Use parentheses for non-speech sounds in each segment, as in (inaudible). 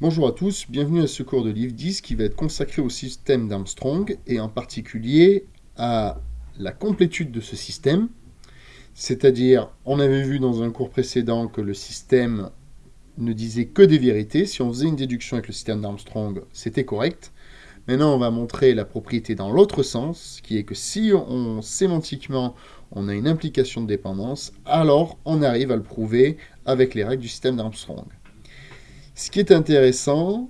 Bonjour à tous, bienvenue à ce cours de livre 10 qui va être consacré au système d'Armstrong et en particulier à la complétude de ce système. C'est-à-dire, on avait vu dans un cours précédent que le système ne disait que des vérités. Si on faisait une déduction avec le système d'Armstrong, c'était correct. Maintenant, on va montrer la propriété dans l'autre sens, qui est que si on sémantiquement on a une implication de dépendance, alors on arrive à le prouver avec les règles du système d'Armstrong. Ce qui est intéressant,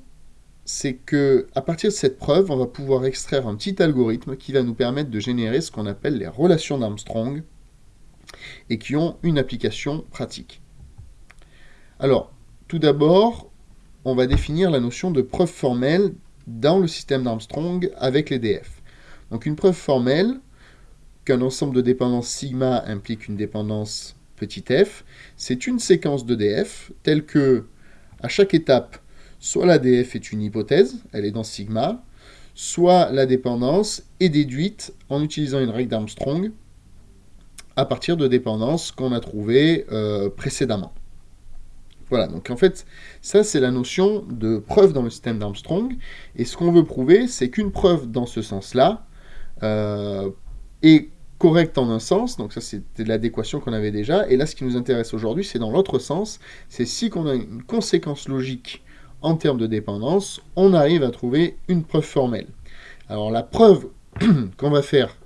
c'est que à partir de cette preuve, on va pouvoir extraire un petit algorithme qui va nous permettre de générer ce qu'on appelle les relations d'Armstrong et qui ont une application pratique. Alors, tout d'abord, on va définir la notion de preuve formelle dans le système d'Armstrong avec les DF. Donc une preuve formelle qu'un ensemble de dépendances sigma implique une dépendance petit f, c'est une séquence de DF telle que à chaque étape, soit la DF est une hypothèse, elle est dans sigma, soit la dépendance est déduite en utilisant une règle d'Armstrong à partir de dépendances qu'on a trouvées euh, précédemment. Voilà, donc en fait, ça c'est la notion de preuve dans le système d'Armstrong, et ce qu'on veut prouver, c'est qu'une preuve dans ce sens-là euh, est correcte en un sens, donc ça c'était l'adéquation qu'on avait déjà, et là ce qui nous intéresse aujourd'hui c'est dans l'autre sens, c'est si qu'on a une conséquence logique en termes de dépendance, on arrive à trouver une preuve formelle. Alors la preuve (clears throat) qu'on va faire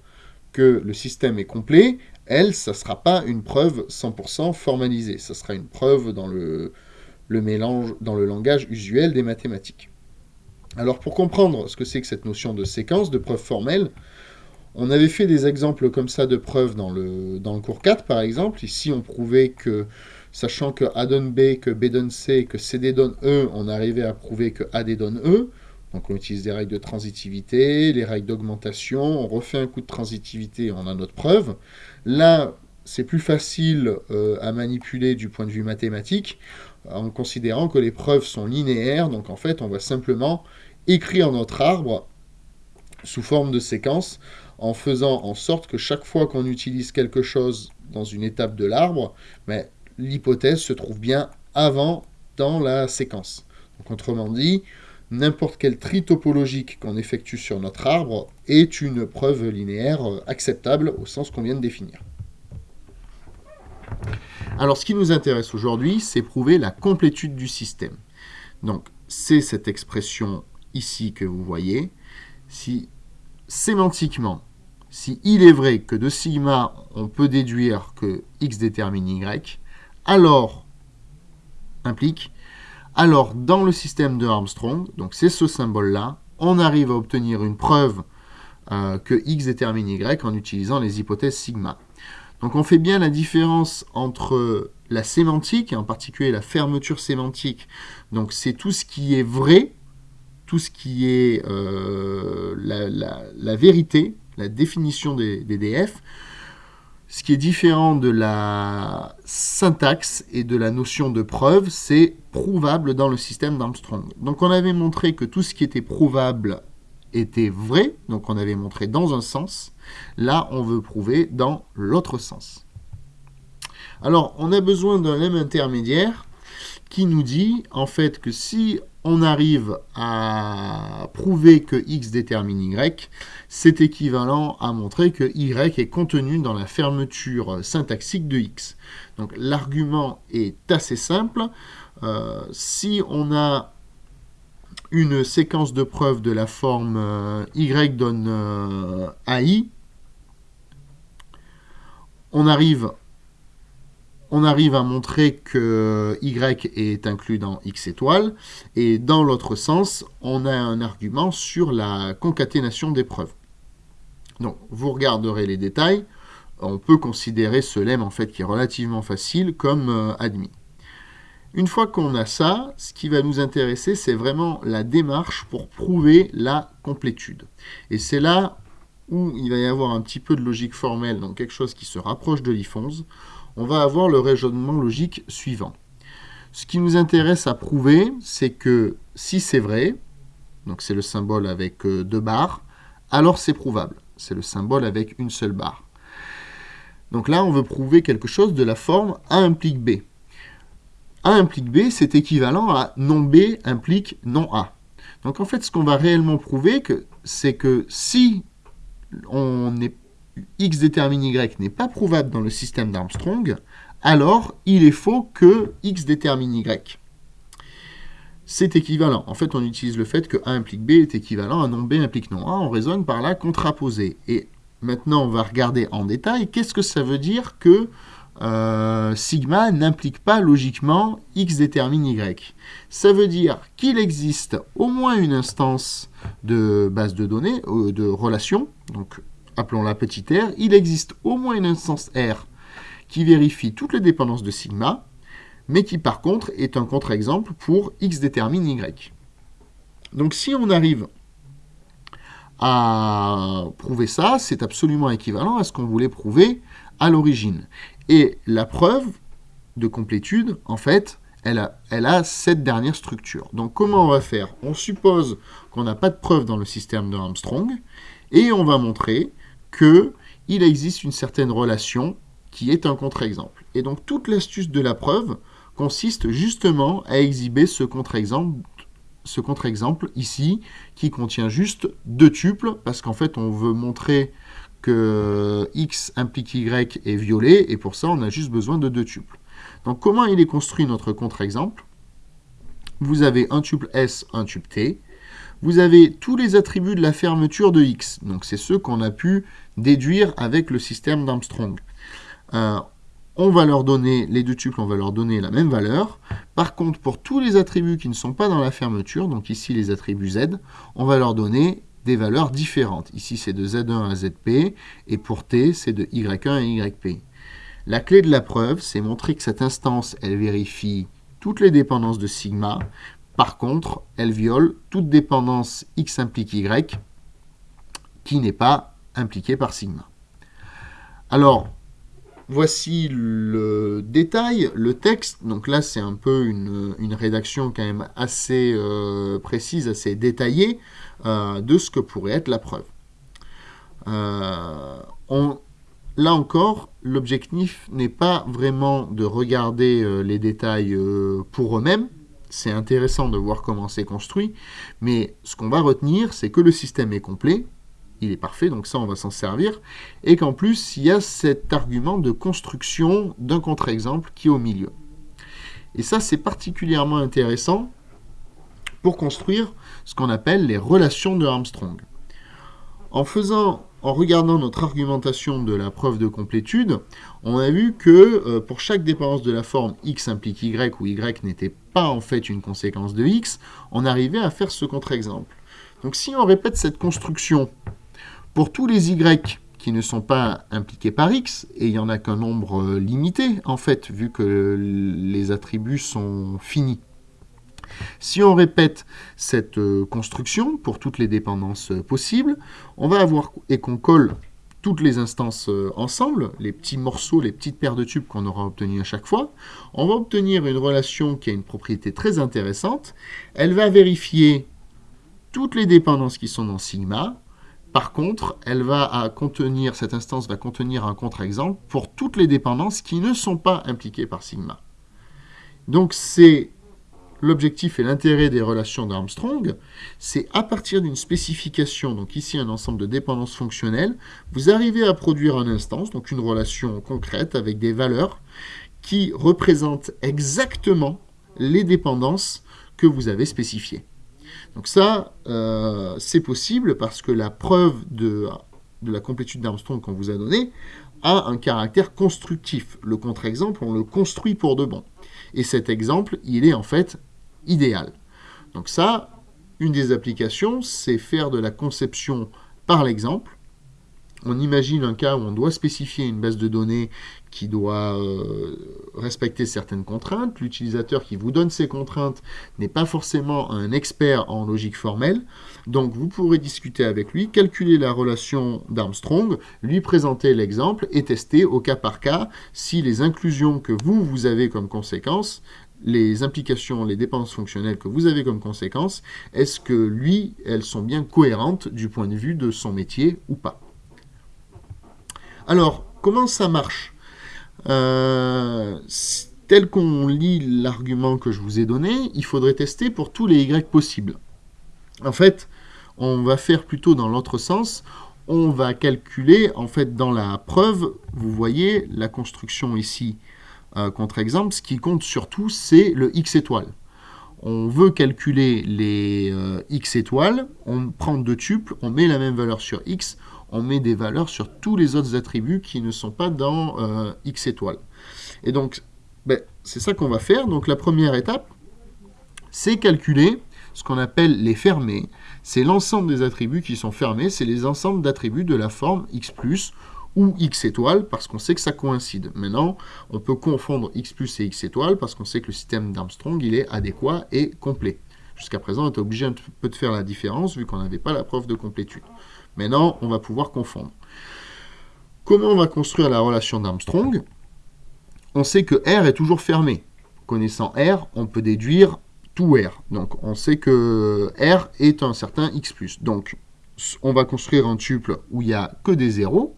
que le système est complet, elle, ça ne sera pas une preuve 100% formalisée, ça sera une preuve dans le, le mélange, dans le langage usuel des mathématiques. Alors pour comprendre ce que c'est que cette notion de séquence, de preuve formelle, on avait fait des exemples comme ça de preuves dans le, cours 4, par exemple. Ici, on prouvait que, sachant que A donne B, que B donne C, que CD donne E, on arrivait à prouver que AD donne E. Donc on utilise des règles de transitivité, les règles d'augmentation, on refait un coup de transitivité, on a notre preuve. Là, c'est plus facile euh, à manipuler du point de vue mathématique, en considérant que les preuves sont linéaires, donc en fait on va simplement écrire notre arbre sous forme de séquence, en faisant en sorte que chaque fois qu'on utilise quelque chose dans une étape de l'arbre, mais l'hypothèse se trouve bien avant dans la séquence. Donc autrement dit, n'importe quel tri topologique qu'on effectue sur notre arbre est une preuve linéaire acceptable au sens qu'on vient de définir. Alors ce qui nous intéresse aujourd'hui, c'est prouver la complétude du système. Donc c'est cette expression ici que vous voyez. Si sémantiquement, si il est vrai que de sigma, on peut déduire que x détermine y, alors, implique, alors dans le système de Armstrong, donc c'est ce symbole-là, on arrive à obtenir une preuve euh, que x détermine y en utilisant les hypothèses sigma. Donc on fait bien la différence entre la sémantique, et en particulier la fermeture sémantique, donc c'est tout ce qui est vrai, tout ce qui est euh, la, vérité, la définition des, DF, ce qui est différent de la syntaxe et de la notion de preuve, c'est prouvable dans le système d'Armstrong. Donc on avait montré que tout ce qui était prouvable était vrai, donc on avait montré dans un sens. Là, on veut prouver dans l'autre sens. Alors, on a besoin d'un lemme intermédiaire qui nous dit en fait que si on arrive à prouver que x détermine y, c'est équivalent à montrer que y est contenu dans la fermeture syntaxique de x. Donc l'argument est assez simple. Euh, si on a une séquence de preuves de la forme euh, y donne euh, ai, on arrive on arrive à montrer que y est inclus dans x étoile, et dans l'autre sens, on a un argument sur la concaténation des preuves. Donc, vous regarderez les détails, on peut considérer ce lemme, en fait, qui est relativement facile, comme euh, admis. Une fois qu'on a ça, ce qui va nous intéresser, c'est vraiment la démarche pour prouver la complétude. Et c'est là où il va y avoir un petit peu de logique formelle, donc quelque chose qui se rapproche de l'IFONS on va avoir le raisonnement logique suivant. Ce qui nous intéresse à prouver, c'est que si c'est vrai, donc c'est le symbole avec euh, deux barres, alors c'est prouvable. C'est le symbole avec une seule barre. Donc là, on veut prouver quelque chose de la forme A implique B. A implique B, c'est équivalent à non B implique non A. Donc en fait, ce qu'on va réellement prouver, c'est que si on est, X détermine Y n'est pas prouvable dans le système d'Armstrong, alors il est faux que X détermine Y. C'est équivalent. En fait, on utilise le fait que A implique B est équivalent à non B implique non A. On raisonne par la contraposée. Et maintenant, on va regarder en détail qu'est-ce que ça veut dire que euh, sigma n'implique pas logiquement x détermine y? Ça veut dire qu'il existe au moins une instance de base de données, euh, de relation, donc appelons-la petit r, il existe au moins une instance r qui vérifie toutes les dépendances de sigma, mais qui par contre est un contre-exemple pour x détermine y. Donc si on arrive à prouver ça, c'est absolument équivalent à ce qu'on voulait prouver à l'origine. Et la preuve de complétude, en fait, elle a, elle a, cette dernière structure. Donc comment on va faire? On suppose qu'on n'a pas de preuve dans le système de Armstrong, et on va montrer qu'il existe une certaine relation qui est un contre-exemple. Et donc toute l'astuce de la preuve consiste justement à exhiber ce contre-exemple ce contre-exemple ici, qui contient juste deux tuples, parce qu'en fait, on veut montrer que x implique y est violet, et pour ça, on a juste besoin de deux tuples. Donc, comment il est construit notre contre-exemple? Vous avez un tuple S, un tuple T. Vous avez tous les attributs de la fermeture de x. Donc, c'est ceux qu'on a pu déduire avec le système d'Armstrong. Euh, on va leur donner, les deux tuples, on va leur donner la même valeur. Par contre, pour tous les attributs qui ne sont pas dans la fermeture, donc ici les attributs Z, on va leur donner des valeurs différentes. Ici, c'est de Z1 à ZP, et pour T, c'est de Y1 à YP. La clé de la preuve, c'est montrer que cette instance, elle vérifie toutes les dépendances de sigma. Par contre, elle viole toute dépendance X implique Y qui n'est pas impliquée par sigma. Alors, Voici le détail, le texte. Donc là, c'est un peu une, rédaction quand même assez euh, précise, assez détaillée euh, de ce que pourrait être la preuve. Euh, là encore, l'objectif n'est pas vraiment de regarder les détails pour eux-mêmes. C'est intéressant de voir comment c'est construit, mais ce qu'on va retenir, c'est que le système est complet, il est parfait, donc ça on va s'en servir, et qu'en plus il y a cet argument de construction d'un contre-exemple qui est au milieu. Et ça c'est particulièrement intéressant pour construire ce qu'on appelle les relations de Armstrong. En faisant, en regardant notre argumentation de la preuve de complétude, on a vu que euh, pour chaque dépendance de la forme x implique y ou y n'était pas en fait une conséquence de x, on arrivait à faire ce contre-exemple. Donc si on répète cette construction pour tous les y qui ne sont pas impliqués par x, et il n'y en a qu'un nombre euh, limité, en fait, vu que les attributs sont finis. Si on répète cette euh, construction pour toutes les dépendances euh, possibles, on va avoir, et qu'on colle toutes les instances ensemble, les petits morceaux, les petites paires de tubes qu'on aura obtenues à chaque fois, on va obtenir une relation qui a une propriété très intéressante. Elle va vérifier toutes les dépendances qui sont dans sigma, par contre, elle va contenir, cette instance va contenir un contre-exemple pour toutes les dépendances qui ne sont pas impliquées par sigma. Donc c'est l'objectif et l'intérêt des relations d'Armstrong, c'est à partir d'une spécification, donc ici un ensemble de dépendances fonctionnelles, vous arrivez à produire une instance, donc une relation concrète avec des valeurs qui représentent exactement les dépendances que vous avez spécifiées. Donc ça, euh, c'est possible parce que la preuve de, la complétude d'Armstrong qu'on vous a donnée a un caractère constructif. Le contre-exemple, on le construit pour de bon. Et cet exemple, il est en fait idéal. Donc ça, une des applications, c'est faire de la conception par l'exemple. On imagine un cas où on doit spécifier une base de données qui doit euh, respecter certaines contraintes. L'utilisateur qui vous donne ces contraintes n'est pas forcément un expert en logique formelle. Donc vous pourrez discuter avec lui, calculer la relation d'Armstrong, lui présenter l'exemple et tester au cas par cas si les inclusions que vous, vous avez comme conséquence les implications, les dépenses fonctionnelles que vous avez comme conséquence, est-ce que lui, elles sont bien cohérentes du point de vue de son métier ou pas? Alors, comment ça marche? Euh, tel qu'on lit l'argument que je vous ai donné, il faudrait tester pour tous les y possibles. En fait, on va faire plutôt dans l'autre sens. On va calculer, en fait, dans la preuve, vous voyez la construction ici, contre-exemple, ce qui compte surtout, c'est le x étoile. On veut calculer les euh, x étoiles, on prend deux tuples, on met la même valeur sur x, on met des valeurs sur tous les autres attributs qui ne sont pas dans euh, x étoiles. Et donc, ben, c'est ça qu'on va faire. Donc la première étape, c'est calculer ce qu'on appelle les fermés. C'est l'ensemble des attributs qui sont fermés, c'est les ensembles d'attributs de la forme x+, ou x étoile, parce qu'on sait que ça coïncide. Maintenant, on peut confondre x plus et x étoile, parce qu'on sait que le système d'Armstrong, il est adéquat et complet. Jusqu'à présent, on était obligé un peu de faire la différence, vu qu'on n'avait pas la preuve de complétude. Maintenant, on va pouvoir confondre. Comment on va construire la relation d'Armstrong? On sait que R est toujours fermé. Connaissant R, on peut déduire tout R. Donc, on sait que R est un certain X+. Donc, on va construire un tuple où il n'y a que des zéros.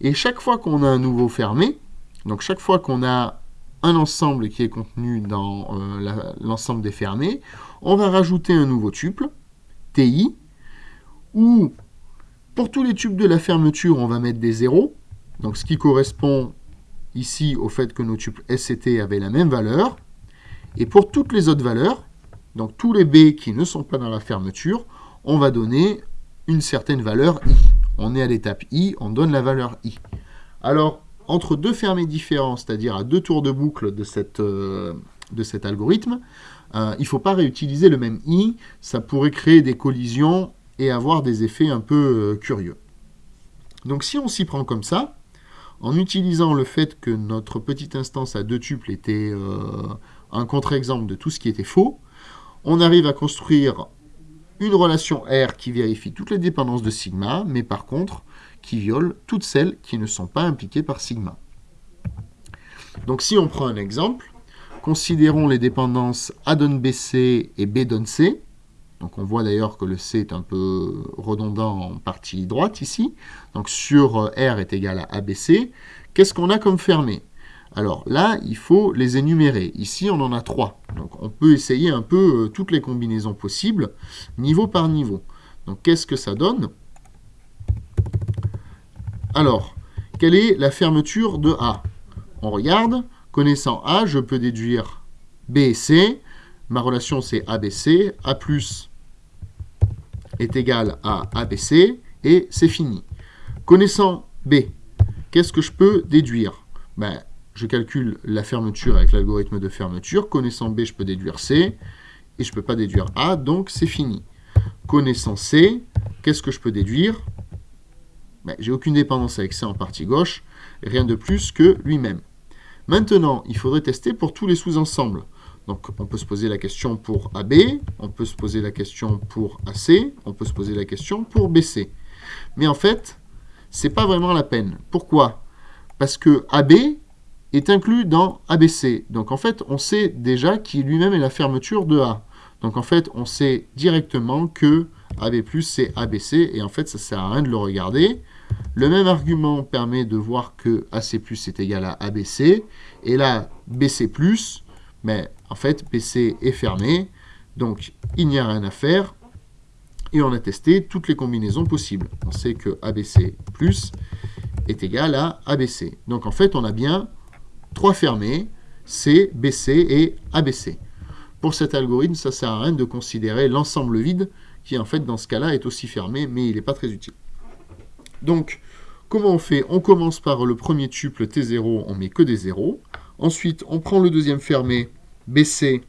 Et chaque fois qu'on a un nouveau fermé, donc chaque fois qu'on a un ensemble qui est contenu dans euh, l'ensemble des fermés, on va rajouter un nouveau tuple, TI, où pour tous les tubes de la fermeture, on va mettre des zéros, donc ce qui correspond ici au fait que nos tuples S et T avaient la même valeur. Et pour toutes les autres valeurs, donc tous les B qui ne sont pas dans la fermeture, on va donner une certaine valeur I. On est à l'étape I, on donne la valeur I. Alors, entre deux fermés différents, c'est-à-dire à deux tours de boucle de, euh, cet algorithme, euh, il ne faut pas réutiliser le même I, ça pourrait créer des collisions et avoir des effets un peu euh, curieux. Donc si on s'y prend comme ça, en utilisant le fait que notre petite instance à deux tuples était un contre-exemple de tout ce qui était faux, on arrive à construire une relation R qui vérifie toutes les dépendances de sigma, mais par contre, qui viole toutes celles qui ne sont pas impliquées par sigma. Donc si on prend un exemple, considérons les dépendances A donne BC et B donne C. Donc on voit d'ailleurs que le C est un peu redondant en partie droite ici. Donc sur R est égal à ABC. Qu'est-ce qu'on a comme fermé alors là, il faut les énumérer. Ici, on en a trois. Donc on peut essayer un peu euh, toutes les combinaisons possibles, niveau par niveau. Donc qu'est-ce que ça donne? Alors, quelle est la fermeture de A? On regarde. Connaissant A, je peux déduire B et C. Ma relation, c'est ABC. A plus est égal à ABC. Et c'est fini. Connaissant B, qu'est-ce que je peux déduire? Ben, je calcule la fermeture avec l'algorithme de fermeture. Connaissant B, je peux déduire C, et je ne peux pas déduire A, donc c'est fini. Connaissant C, qu'est-ce que je peux déduire? Ben, J'ai aucune dépendance avec C en partie gauche, rien de plus que lui-même. Maintenant, il faudrait tester pour tous les sous-ensembles. Donc, on peut se poser la question pour AB, on peut se poser la question pour AC, on peut se poser la question pour BC. Mais en fait, ce n'est pas vraiment la peine. Pourquoi? Parce que AB, est inclus dans ABC. Donc en fait, on sait déjà qu'il lui-même est la fermeture de A. Donc en fait, on sait directement que AB+, c'est ABC, et en fait, ça sert à rien de le regarder. Le même argument permet de voir que AC+, est égal à ABC, et là, BC+, mais en fait, BC est fermé, donc il n'y a rien à faire, et on a testé toutes les combinaisons possibles. On sait que ABC+, est égal à ABC. Donc en fait, on a bien trois fermés, C, BC et ABC. Pour cet algorithme, ça ne sert à rien de considérer l'ensemble vide, qui en fait dans ce cas-là est aussi fermé, mais il n'est pas très utile. Donc, comment on fait? On commence par le premier tuple T0, on met que des zéros. Ensuite, on prend le deuxième fermé, BC,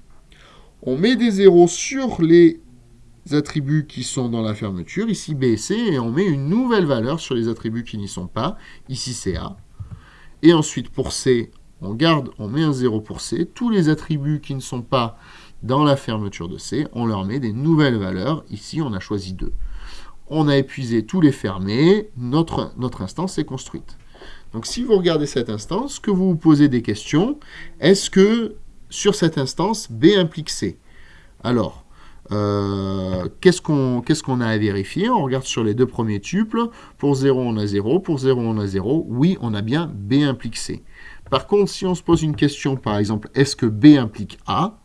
on met des zéros sur les attributs qui sont dans la fermeture, ici B et C, et on met une nouvelle valeur sur les attributs qui n'y sont pas, ici c'est A. Et ensuite, pour C, on garde, on met un 0 pour C. Tous les attributs qui ne sont pas dans la fermeture de C, on leur met des nouvelles valeurs. Ici, on a choisi 2. On a épuisé tous les fermés, notre, instance est construite. Donc si vous regardez cette instance, que vous vous posez des questions, est-ce que sur cette instance, B implique C? Alors, euh, qu'est-ce qu'on a à vérifier? On regarde sur les deux premiers tuples. Pour 0, on a 0. Pour 0, on a 0. Oui, on a bien B implique C. Par contre, si on se pose une question, par exemple, est-ce que B implique A?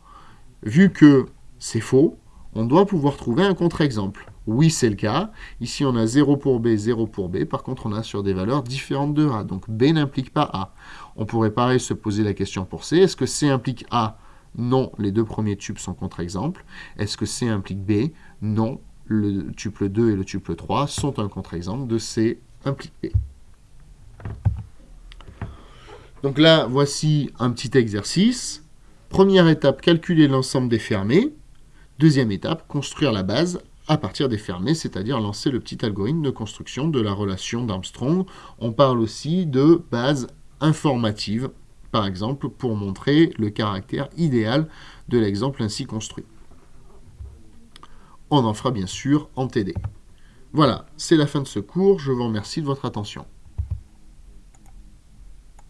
Vu que c'est faux, on doit pouvoir trouver un contre-exemple. Oui, c'est le cas. Ici, on a 0 pour B, 0 pour B. Par contre, on a sur des valeurs différentes de A. Donc, B n'implique pas A. On pourrait pareil se poser la question pour C. Est-ce que C implique A? Non, les deux premiers tubes sont contre-exemples. Est-ce que C implique B? Non, le tuple 2 et le tuple 3 sont un contre-exemple de C implique B. Donc là, voici un petit exercice. Première étape, calculer l'ensemble des fermés. Deuxième étape, construire la base à partir des fermés, c'est-à-dire lancer le petit algorithme de construction de la relation d'Armstrong. On parle aussi de base informative, par exemple, pour montrer le caractère idéal de l'exemple ainsi construit. On en fera bien sûr en TD. Voilà, c'est la fin de ce cours. Je vous remercie de votre attention.